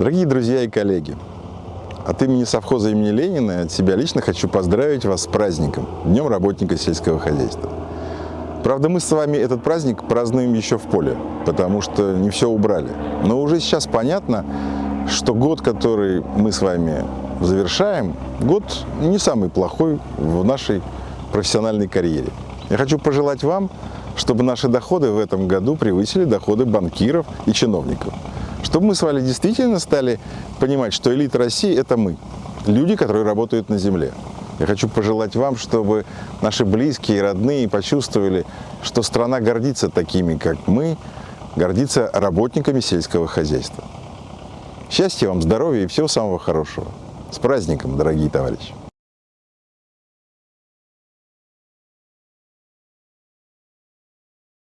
Дорогие друзья и коллеги, от имени совхоза имени Ленина и от себя лично хочу поздравить вас с праздником, Днем работника сельского хозяйства. Правда, мы с вами этот праздник празднуем еще в поле, потому что не все убрали. Но уже сейчас понятно, что год, который мы с вами завершаем, год не самый плохой в нашей профессиональной карьере. Я хочу пожелать вам, чтобы наши доходы в этом году превысили доходы банкиров и чиновников. Чтобы мы с вами действительно стали понимать, что элита России – это мы, люди, которые работают на земле. Я хочу пожелать вам, чтобы наши близкие и родные почувствовали, что страна гордится такими, как мы, гордится работниками сельского хозяйства. Счастья вам, здоровья и всего самого хорошего. С праздником, дорогие товарищи!